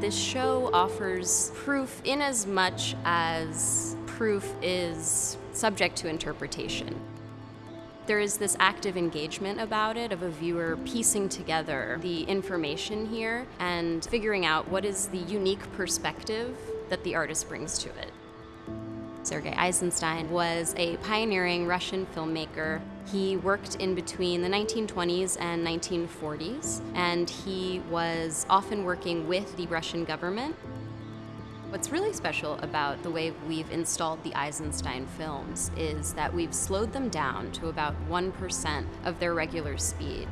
This show offers proof in as much as proof is subject to interpretation. There is this active engagement about it of a viewer piecing together the information here and figuring out what is the unique perspective that the artist brings to it. Sergei Eisenstein was a pioneering Russian filmmaker. He worked in between the 1920s and 1940s, and he was often working with the Russian government. What's really special about the way we've installed the Eisenstein films is that we've slowed them down to about 1% of their regular speed.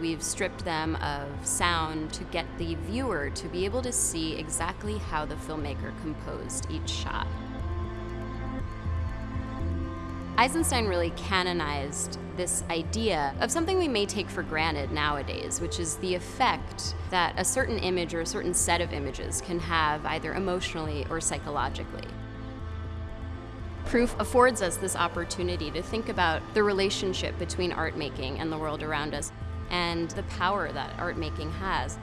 We've stripped them of sound to get the viewer to be able to see exactly how the filmmaker composed each shot. Eisenstein really canonized this idea of something we may take for granted nowadays, which is the effect that a certain image or a certain set of images can have either emotionally or psychologically. Proof affords us this opportunity to think about the relationship between art making and the world around us and the power that art making has.